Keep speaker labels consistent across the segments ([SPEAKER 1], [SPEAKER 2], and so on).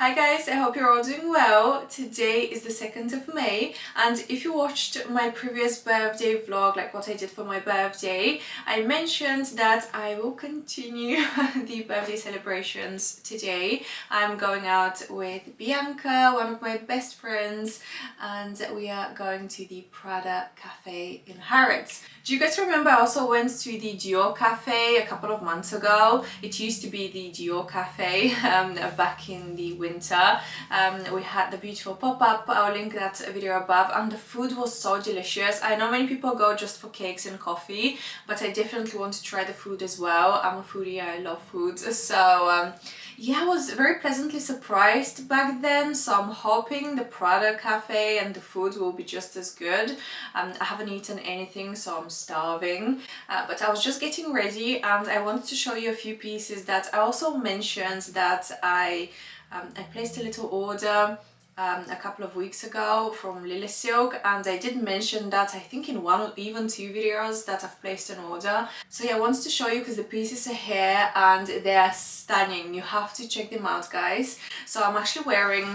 [SPEAKER 1] Hi guys, I hope you're all doing well. Today is the 2nd of May and if you watched my previous birthday vlog, like what I did for my birthday, I mentioned that I will continue the birthday celebrations today. I'm going out with Bianca, one of my best friends, and we are going to the Prada Cafe in Harrods. Do you guys remember I also went to the Dior Cafe a couple of months ago? It used to be the Dior Cafe um, back in the winter. Um, we had the beautiful pop-up, I'll link that video above and the food was so delicious. I know many people go just for cakes and coffee but I definitely want to try the food as well. I'm a foodie, I love food so um, yeah, I was very pleasantly surprised back then so I'm hoping the Prada Cafe and the food will be just as good. Um, I haven't eaten anything so I'm starving uh, but I was just getting ready and I wanted to show you a few pieces that I also mentioned that I um, I placed a little order um, a couple of weeks ago from Lily Silk and I did mention that I think in one or even two videos that I've placed an order. So yeah, I wanted to show you because the pieces are here and they are stunning. You have to check them out guys. So I'm actually wearing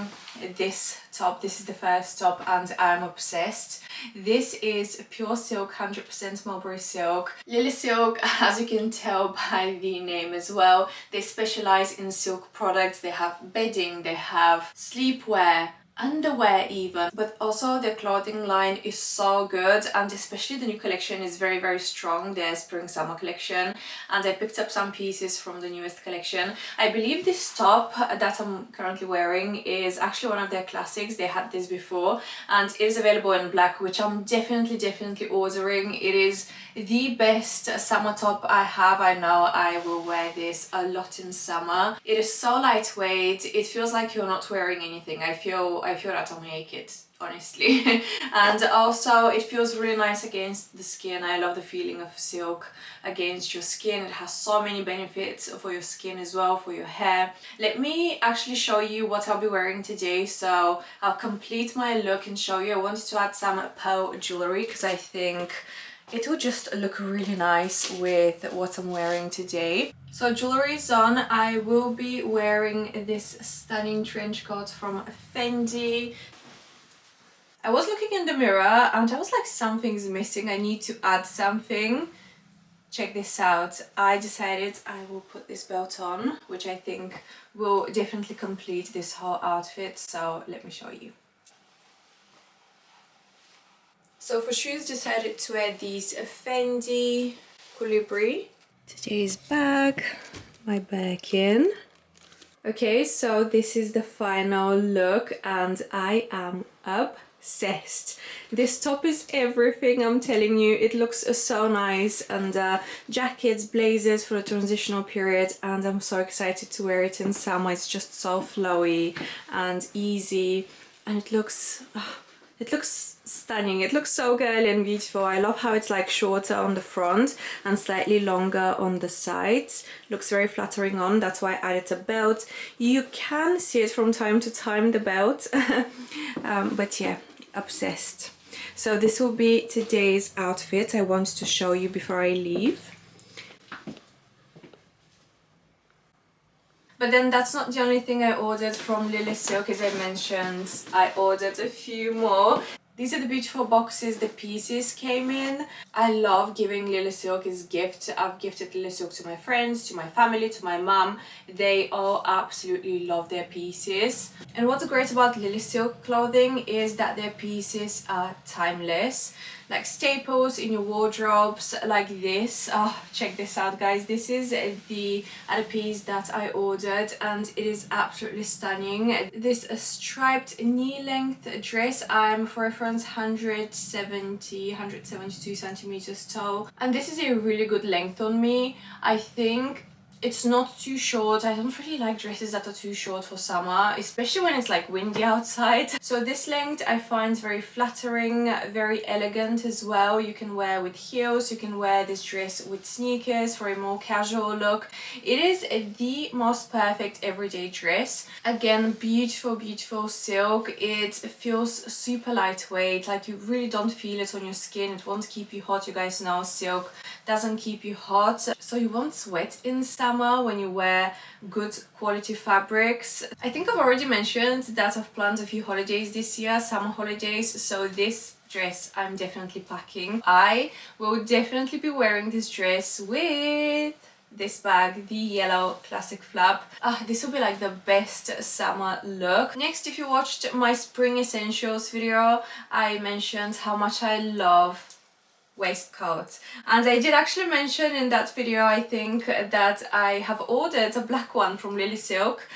[SPEAKER 1] this top. This is the first top and I'm obsessed. This is pure silk, 100% mulberry silk. Lily Silk, as you can tell by the name as well, they specialize in silk products. They have bedding, they have sleepwear, underwear even but also the clothing line is so good and especially the new collection is very very strong their spring summer collection. And I picked up some pieces from the newest collection. I believe this top that I'm currently wearing is actually one of their classics. They had this before and it is available in black which I'm definitely definitely ordering. It is the best summer top I have. I know I will wear this a lot in summer. It is so lightweight. It feels like you're not wearing anything. I feel I feel that I'm naked honestly. And also it feels really nice against the skin. I love the feeling of silk against your skin. It has so many benefits for your skin as well for your hair. Let me actually show you what I'll be wearing today. So I'll complete my look and show you. I wanted to add some pearl jewelry because I think it will just look really nice with what I'm wearing today so jewelry is on. I will be wearing this stunning trench coat from Fendi. I was looking in the mirror and I was like something's missing. I need to add something. Check this out. I decided I will put this belt on which I think will definitely complete this whole outfit. So let me show you. So for shoes decided to wear these Fendi Colibri today's bag, my Birkin. Okay, so this is the final look and I am obsessed. This top is everything, I'm telling you. It looks so nice and uh, jackets, blazers for a transitional period and I'm so excited to wear it in summer. It's just so flowy and easy and it looks... Oh, it looks stunning. It looks so girly and beautiful. I love how it's like shorter on the front and slightly longer on the sides. Looks very flattering on. That's why I added a belt. You can see it from time to time, the belt. um, but yeah, obsessed. So this will be today's outfit I want to show you before I leave. But then that's not the only thing I ordered from Lily Silk as I mentioned. I ordered a few more. These are the beautiful boxes the pieces came in. I love giving Lily Silk as gift. I've gifted Lily Silk to my friends, to my family, to my mum. They all absolutely love their pieces. And what's great about Lily Silk clothing is that their pieces are timeless like staples in your wardrobes like this. Oh check this out guys. This is the other piece that I ordered and it is absolutely stunning. This striped knee-length dress. I'm for reference 170 172 centimeters tall. And this is a really good length on me I think it's not too short. I don't really like dresses that are too short for summer, especially when it's like windy outside. So this length I find very flattering, very elegant as well. You can wear with heels, you can wear this dress with sneakers for a more casual look. It is the most perfect everyday dress. Again, beautiful, beautiful silk. It feels super lightweight, like you really don't feel it on your skin. It won't keep you hot. You guys know silk doesn't keep you hot, so you won't sweat in summer when you wear good quality fabrics. I think I've already mentioned that I've planned a few holidays this year, summer holidays, so this dress I'm definitely packing. I will definitely be wearing this dress with this bag, the yellow classic flap. Uh, this will be like the best summer look. Next, if you watched my spring essentials video, I mentioned how much I love waistcoats and I did actually mention in that video I think that I have ordered a black one from Lily Silk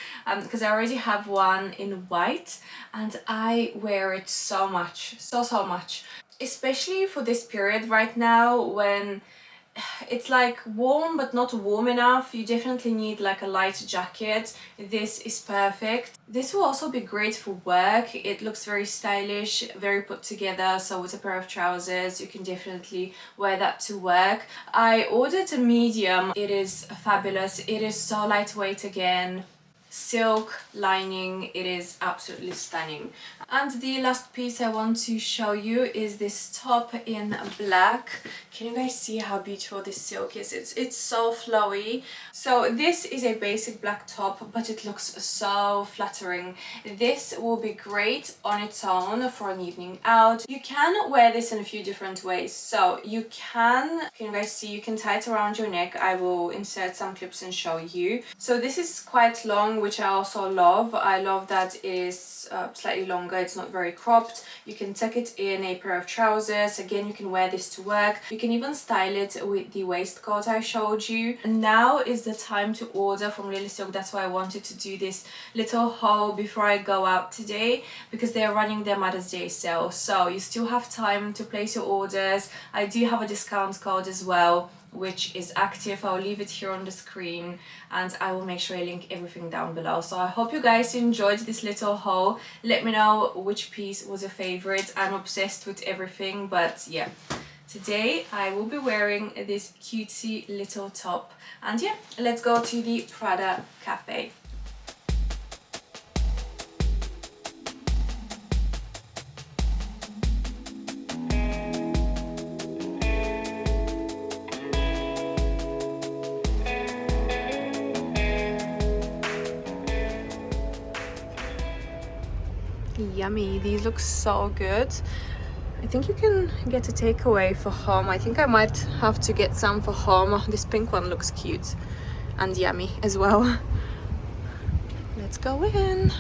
[SPEAKER 1] because um, I already have one in white and I wear it so much so so much. Especially for this period right now when it's like warm but not warm enough. You definitely need like a light jacket. This is perfect. This will also be great for work. It looks very stylish very put together so with a pair of trousers you can definitely wear that to work. I ordered a medium. It is fabulous. It is so lightweight again silk lining. It is absolutely stunning. And the last piece I want to show you is this top in black. Can you guys see how beautiful this silk is? It's it's so flowy. So this is a basic black top but it looks so flattering. This will be great on its own for an evening out. You can wear this in a few different ways. So you can can you guys see? You can tie it around your neck. I will insert some clips and show you. So this is quite long which I also love. I love that it is uh, slightly longer, it's not very cropped. You can tuck it in a pair of trousers. Again, you can wear this to work. You can even style it with the waistcoat I showed you. Now is the time to order from Lily Silk. That's why I wanted to do this little haul before I go out today because they're running their Mother's Day sale. So you still have time to place your orders. I do have a discount code as well which is active. I'll leave it here on the screen and i will make sure i link everything down below. So i hope you guys enjoyed this little haul. Let me know which piece was your favorite. I'm obsessed with everything but yeah. Today i will be wearing this cutesy little top. And yeah let's go to the prada cafe yummy. These look so good. I think you can get a takeaway for home. I think I might have to get some for home. This pink one looks cute and yummy as well. Let's go in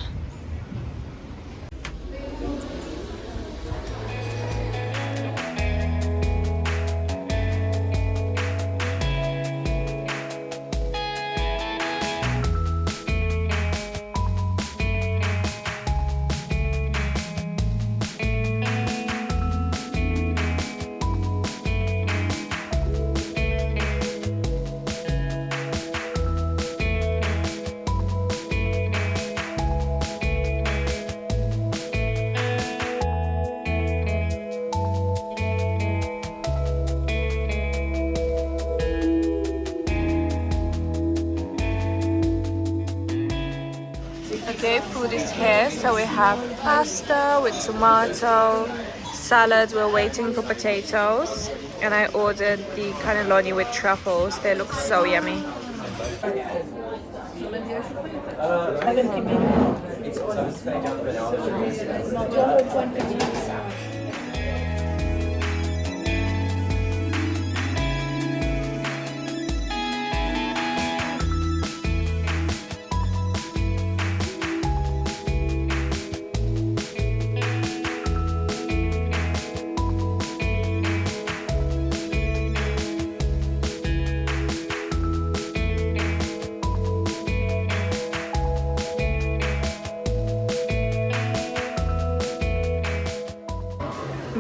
[SPEAKER 1] So we have pasta with tomato, salad. We're waiting for potatoes. And I ordered the cannelloni with truffles. They look so yummy.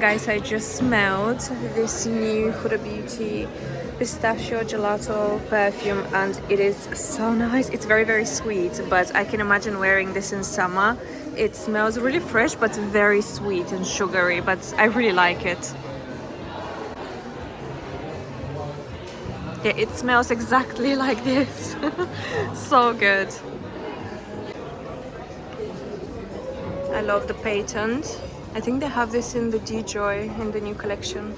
[SPEAKER 1] Guys, I just smelled this new Huda Beauty pistachio gelato perfume and it is so nice. It's very, very sweet, but I can imagine wearing this in summer. It smells really fresh, but very sweet and sugary, but I really like it. Yeah, it smells exactly like this. so good. I love the patent. I think they have this in the D-Joy in the new collection.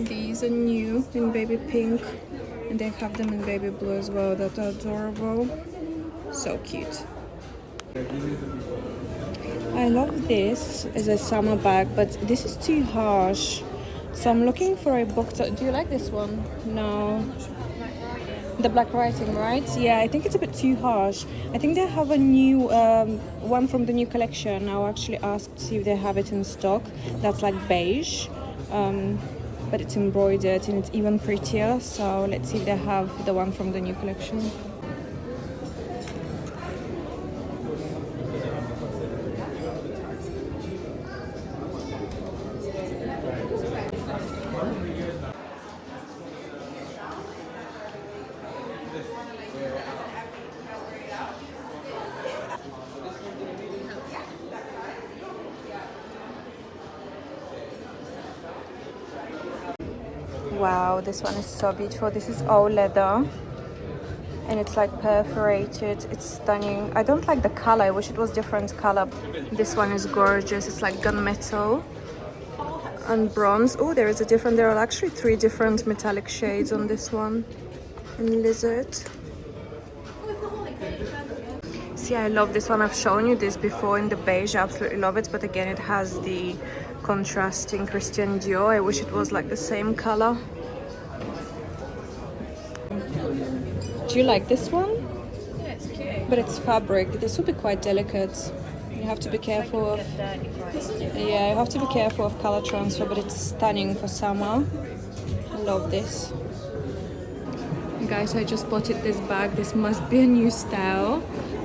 [SPEAKER 1] These are new in baby pink and they have them in baby blue as well that are adorable. So cute. I love this as a summer bag, but this is too harsh. So I'm looking for a box. Do you like this one? No. The black writing, right? Yeah, I think it's a bit too harsh. I think they have a new um, one from the new collection. I'll actually ask to see if they have it in stock. That's like beige. Um, but it's embroidered and it's even prettier. So let's see if they have the one from the new collection. wow this one is so beautiful this is all leather. And it's like perforated. It's stunning. I don't like the color. I wish it was different color. This one is gorgeous. It's like gunmetal and bronze. Oh there is a different there are actually three different metallic shades on this one. And lizard. See i love this one. I've shown you this before in the beige. I absolutely love it. But again it has the contrasting Christian Dior. I wish it was like the same color. Do you like this one?
[SPEAKER 2] Yeah, it's cute.
[SPEAKER 1] But it's fabric. This will be quite delicate. You have to be careful of... Yeah, you have to be careful of color transfer, but it's stunning for summer. I love this. Guys, I just bought it this bag. This must be a new style.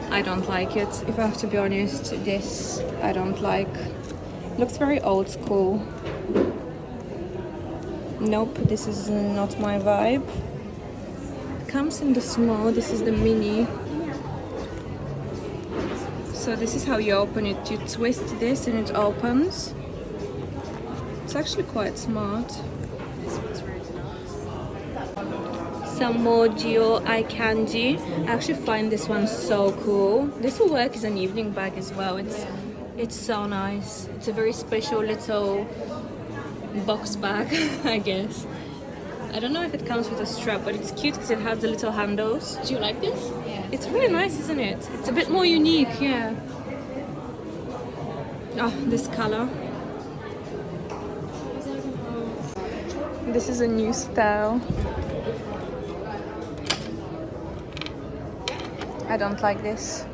[SPEAKER 1] I don't like it. If I have to be honest, this I don't like. Looks very old school. Nope, this is not my vibe. Comes in the small, this is the mini. So this is how you open it. You twist this and it opens. It's actually quite smart. Some more Dior eye candy. I actually find this one so cool. This will work as an evening bag as well. It's it's so nice. It's a very special little box bag, I guess. I don't know if it comes with a strap, but it's cute because it has the little handles. Do you like this?
[SPEAKER 2] Yeah.
[SPEAKER 1] It's really nice, isn't it? It's a bit more unique, yeah. Oh, this color. This is a new style. I don't like this.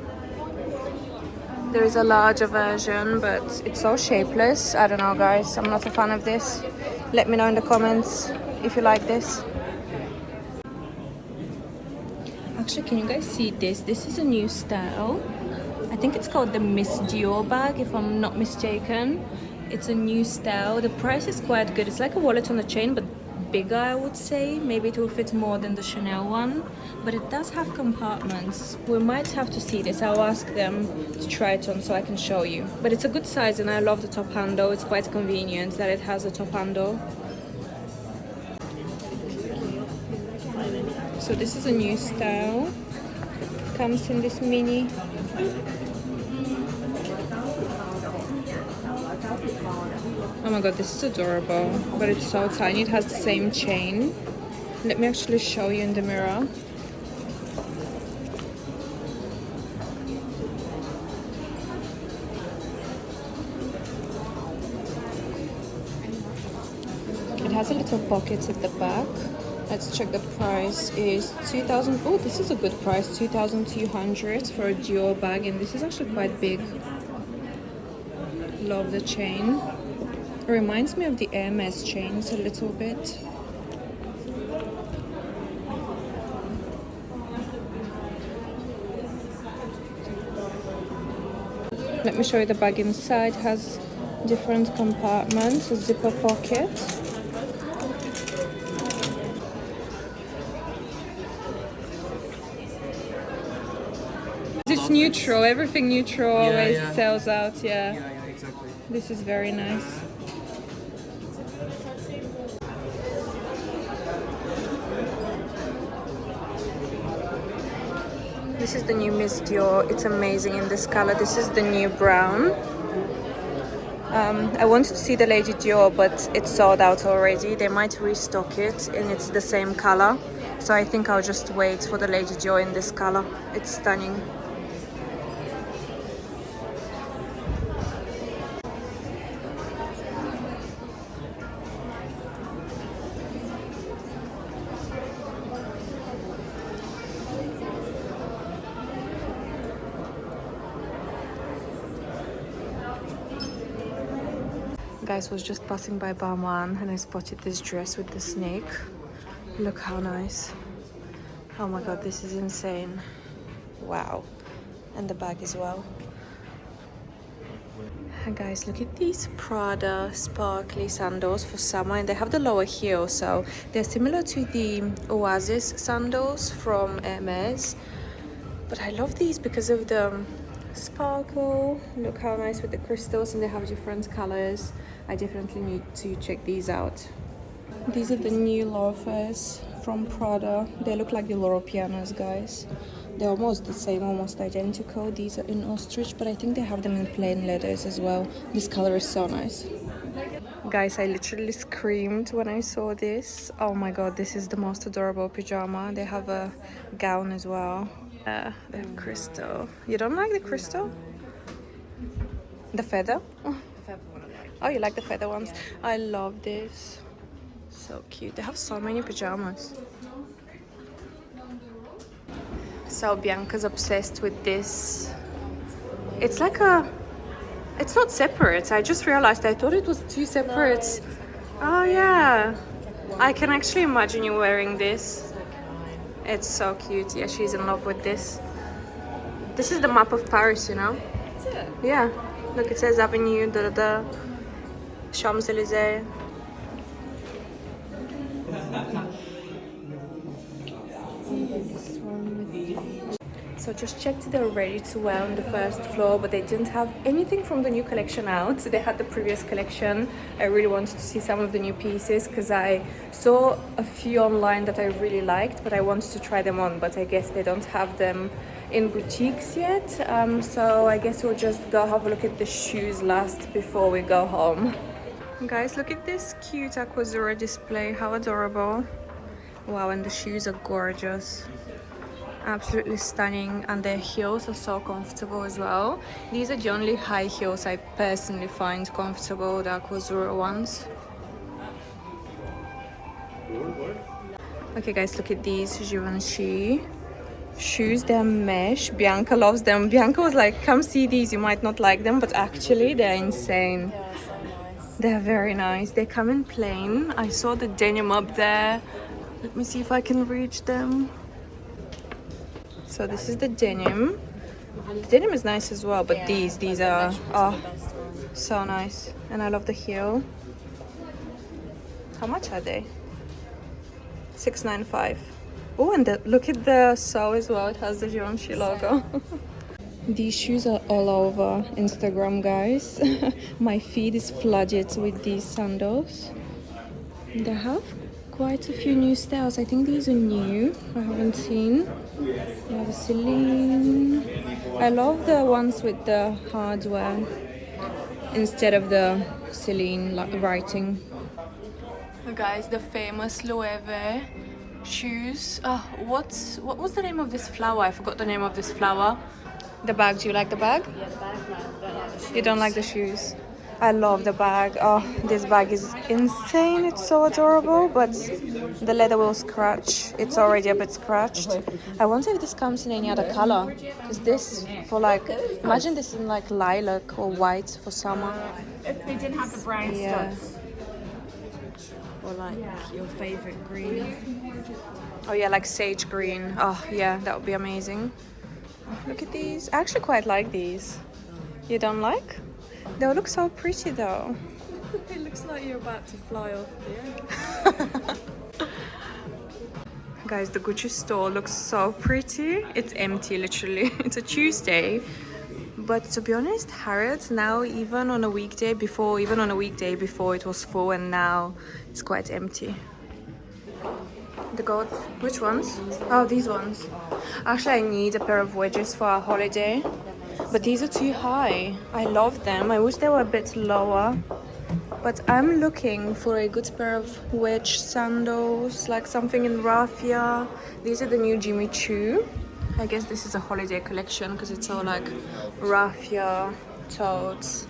[SPEAKER 1] There is a larger version, but it's so shapeless. I don't know, guys. I'm not a fan of this. Let me know in the comments if you like this. Actually, can you guys see this? This is a new style. I think it's called the Miss Dior bag, if I'm not mistaken. It's a new style. The price is quite good. It's like a wallet on a chain, but bigger I would say maybe it will fit more than the Chanel one but it does have compartments we might have to see this I'll ask them to try it on so I can show you but it's a good size and I love the top handle it's quite convenient that it has a top handle so this is a new style comes in this mini Oh my god, this is adorable, but it's so tiny. It has the same chain. Let me actually show you in the mirror. It has a little pocket at the back. Let's check the price is 2000 oh this is a good price 2200 for a Dior bag and this is actually quite big love the chain it reminds me of the Hermes chains a little bit. Let me show you the bag inside. It has different compartments, a zipper pocket. Neutral, everything neutral yeah, always yeah. sells out, yeah.
[SPEAKER 3] Yeah, yeah, exactly.
[SPEAKER 1] This is very nice. This is the new Miss Dior. It's amazing in this color. This is the new brown. Um, I wanted to see the Lady Dior, but it's sold out already. They might restock it and it's the same color. So I think I'll just wait for the Lady Dior in this color. It's stunning. Guys was just passing by Balmain and I spotted this dress with the snake. Look how nice. Oh my god this is insane. Wow. And the bag as well. And guys look at these Prada sparkly sandals for summer and they have the lower heel so they're similar to the Oasis sandals from Hermes. But I love these because of the um, sparkle look how nice with the crystals and they have different colors I definitely need to check these out. These are the new loafers from Prada. They look like the Loro Pianos, guys. They're almost the same, almost identical. These are in ostrich, but I think they have them in plain leathers as well. This color is so nice. Guys, I literally screamed when I saw this. Oh my god, this is the most adorable pyjama. They have a gown as well. Uh, they have crystal. You don't like the crystal? The feather? Oh, you like the feather ones? I love this. So cute. They have so many pajamas. So Bianca's obsessed with this. It's like a... It's not separate. I just realized. I thought it was two separate. Oh, yeah. I can actually imagine you wearing this. It's so cute. Yeah, she's in love with this. This is the map of Paris, you know? Yeah. Look, it says Avenue, da da da. Champs-Élysées. So just checked they're ready to wear on the first floor, but they didn't have anything from the new collection out. They had the previous collection. I really wanted to see some of the new pieces because I saw a few online that I really liked, but I wanted to try them on, but I guess they don't have them in boutiques yet. Um, so I guess we'll just go have a look at the shoes last before we go home. Guys, look at this cute Aquazzura display. How adorable. Wow, and the shoes are gorgeous. Absolutely stunning. And their heels are so comfortable as well. These are the only high heels I personally find comfortable, the Aquazzura ones. Okay guys, look at these Givenchy shoes. They're mesh. Bianca loves them. Bianca was like, come see these. You might not like them, but actually they're insane. They're very nice. They come in plain. I saw the denim up there. Let me see if I can reach them. So this is the denim. The denim is nice as well, but yeah, these, these are, oh, so nice. And I love the heel. How much are they? 695. Oh, and the, look at the sole as well. It has the Givenchy logo. these shoes are all over instagram guys my feed is flooded with these sandals they have quite a few new styles i think these are new i haven't seen they have a celine i love the ones with the hardware instead of the celine writing guys the famous loewe shoes oh what's what was the name of this flower i forgot the name of this flower the bag, do you like the bag?
[SPEAKER 2] Yeah, the. Don't like.
[SPEAKER 1] You don't like the shoes? I love the bag. Oh, this bag is insane. It's so adorable, but the leather will scratch. It's already a bit scratched. I wonder if this comes in any other color. Is this for like, imagine this in like lilac or white for summer.
[SPEAKER 2] If they didn't have the brown yeah. studs. Or like your favorite green.
[SPEAKER 1] Oh yeah, like sage green. Oh yeah, that would be amazing. Look at these. I actually quite like these. You don't like? They look so pretty though.
[SPEAKER 2] it looks like you're about to fly off
[SPEAKER 1] yeah. Guys, the Gucci store looks so pretty. It's empty literally. It's a Tuesday. But to be honest, Harrods now even on a weekday before, even on a weekday before it was full and now it's quite empty. The gold, which ones? Oh, these ones. Actually, I need a pair of wedges for our holiday. But these are too high. I love them. I wish they were a bit lower. But I'm looking for a good pair of wedge sandals, like something in raffia. These are the new Jimmy Choo. I guess this is a holiday collection because it's all like raffia totes.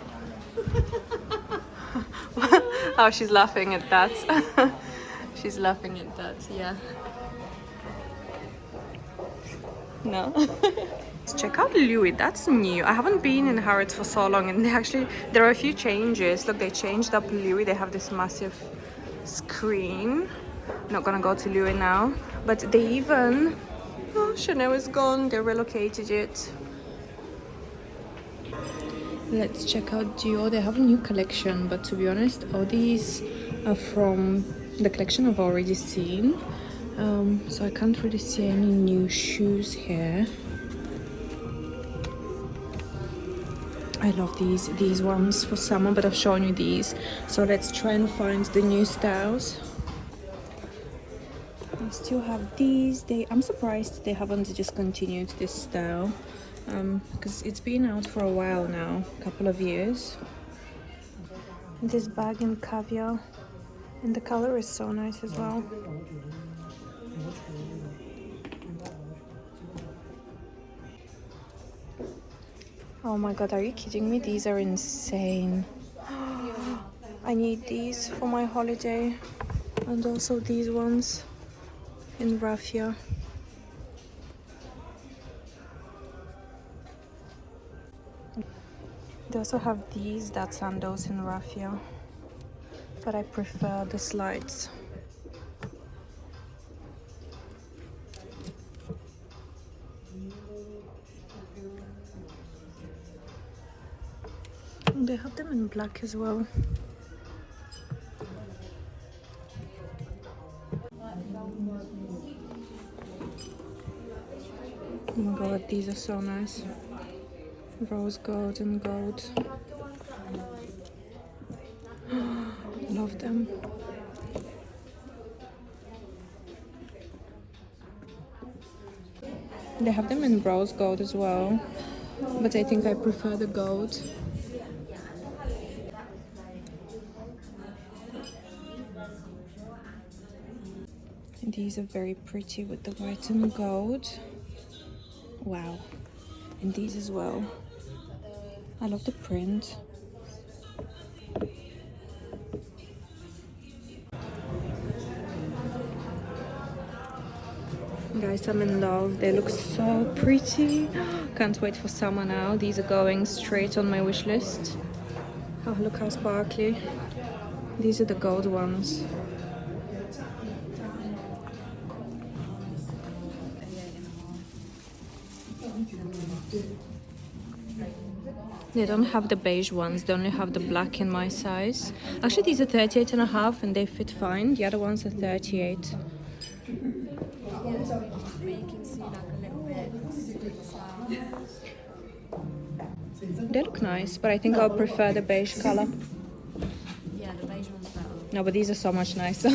[SPEAKER 1] oh, she's laughing at that. she's laughing at that, yeah. No. Check out Louis, that's new. I haven't been in Harrods for so long and they actually, there are a few changes. Look, they changed up Louis. They have this massive screen. Not gonna go to Louis now. But they even, oh, Chanel is gone. They relocated it. Let's check out Dior. They have a new collection, but to be honest, all these are from the collection I've already seen. Um, so I can't really see any new shoes here. I love these these ones for summer, but I've shown you these. So let's try and find the new styles. I still have these. They I'm surprised they haven't discontinued this style because um, it's been out for a while now, a couple of years. This bag in caviar, and the color is so nice as well. Oh my god, are you kidding me? These are insane. I need these for my holiday. And also these ones in raffia. They also have these that sandals in raffia. But I prefer the slides. Black as well. Oh my god, these are so nice. Rose gold and gold. Love them. They have them in rose gold as well, but I think I prefer the gold. These are very pretty with the white and gold. Wow. And these as well. I love the print. Guys, I'm in love. They look so pretty. Can't wait for summer now. These are going straight on my wish list. Oh, look how sparkly. These are the gold ones. They don't have the beige ones, they only have the black in my size. Actually, these are 38 and a half and they fit fine. The other ones are 38. They look nice, but I think I'll prefer the beige color.
[SPEAKER 2] Yeah, the beige one's better.
[SPEAKER 1] No, but these are so much nicer.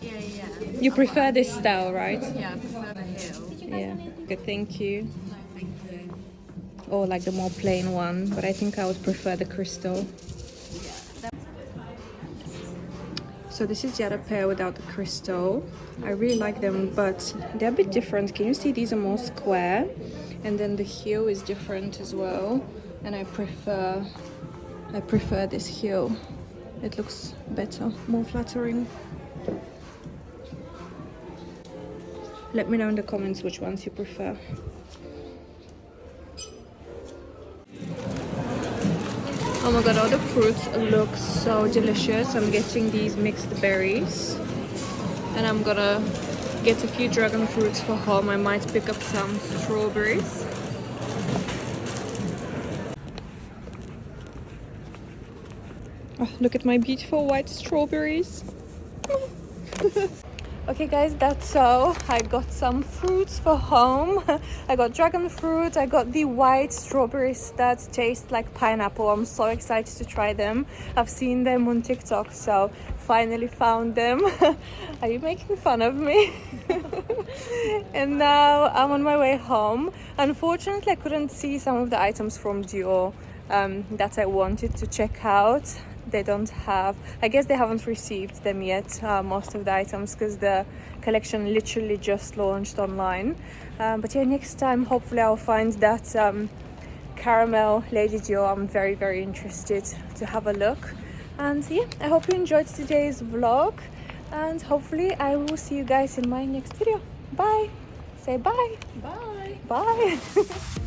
[SPEAKER 2] Yeah, yeah.
[SPEAKER 1] You prefer this style, right?
[SPEAKER 2] Yeah, I prefer the heel.
[SPEAKER 1] Yeah. Good, thank you.
[SPEAKER 2] Thank you.
[SPEAKER 1] Or like the more plain one, but I think I would prefer the crystal. So this is the other pair without the crystal. I really like them, but they're a bit different. Can you see these are more square? And then the heel is different as well. And I prefer, I prefer this heel. It looks better, more flattering. Let me know in the comments which ones you prefer. Oh my god, all the fruits look so delicious. I'm getting these mixed berries. And I'm gonna get a few dragon fruits for home. I might pick up some strawberries. Oh, look at my beautiful white strawberries. Okay guys, that's all. I got some fruits for home. I got dragon fruit, I got the white strawberries that taste like pineapple. I'm so excited to try them. I've seen them on TikTok, so finally found them. Are you making fun of me? and now I'm on my way home. Unfortunately, I couldn't see some of the items from Dior um, that I wanted to check out they don't have i guess they haven't received them yet uh, most of the items because the collection literally just launched online. Um, but yeah next time hopefully i'll find that um, caramel lady dior. I'm very very interested to have a look. And yeah i hope you enjoyed today's vlog and hopefully i will see you guys in my next video. Bye. Say bye.
[SPEAKER 2] Bye.
[SPEAKER 1] bye